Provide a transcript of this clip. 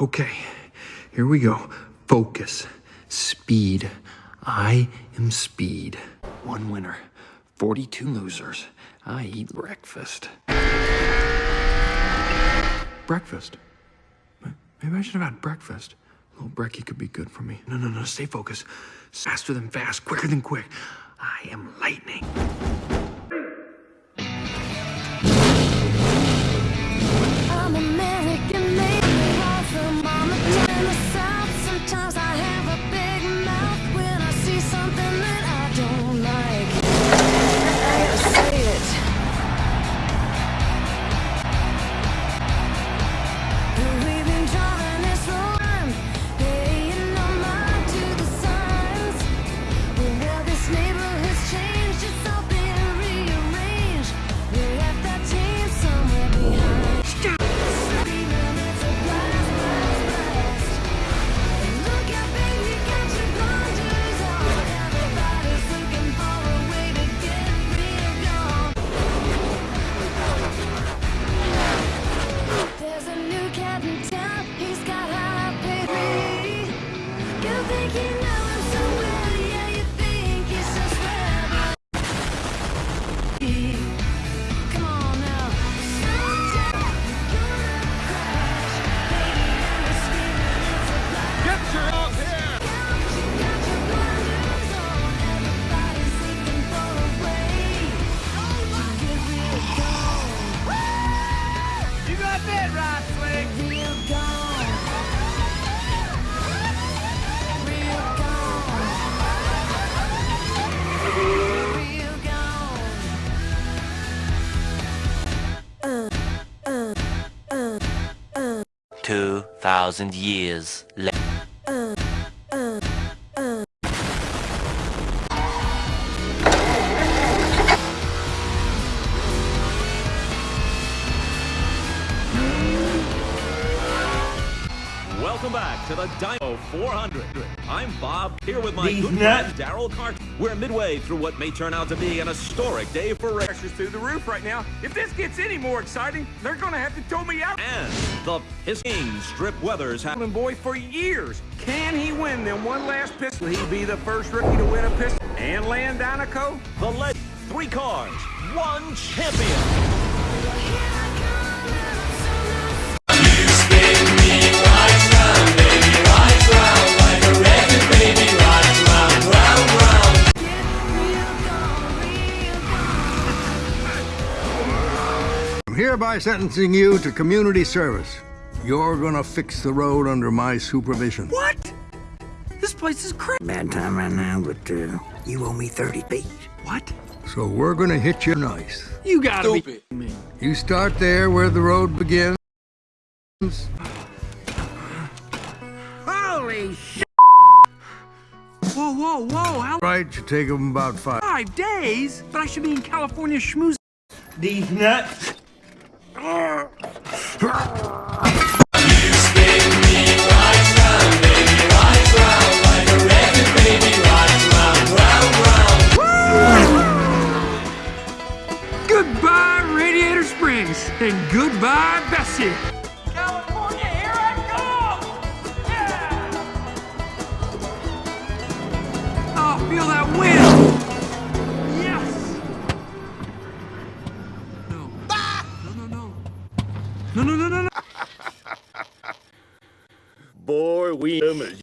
Okay, here we go. Focus. Speed. I am speed. One winner, 42 losers. I eat breakfast. Breakfast? Maybe I should have had breakfast. A little brekkie could be good for me. No, no, no, stay focused. Faster than fast, quicker than quick. I am lightning. 2,000 years later. Welcome back to the Dino 400. I'm Bob, here with my These good nuts. friend Daryl Cart. We're midway through what may turn out to be an historic day for racers Pressure's through the roof right now. If this gets any more exciting, they're gonna have to tow me out. and the Pisking Strip Weathers have Hamlin boy for years. Can he win them one last pistol? Will he be the first rookie to win a pistol? And land Dinoco? the lead. Three cars, one champion. I'm hereby sentencing you to community service. You're gonna fix the road under my supervision. What? This place is crazy. Bad time right now, but uh, you owe me 30 feet. What? So we're gonna hit you nice. You gotta be me. You start there where the road begins. Holy shit! Whoa, whoa, whoa! How Right, should take them about five. five days? But I should be in California schmooze. These nuts. Goodbye, Radiator Springs, and goodbye, Bessie. California, here I come! Yeah! Oh, feel that wind! No, no, no, no, no. Boy, we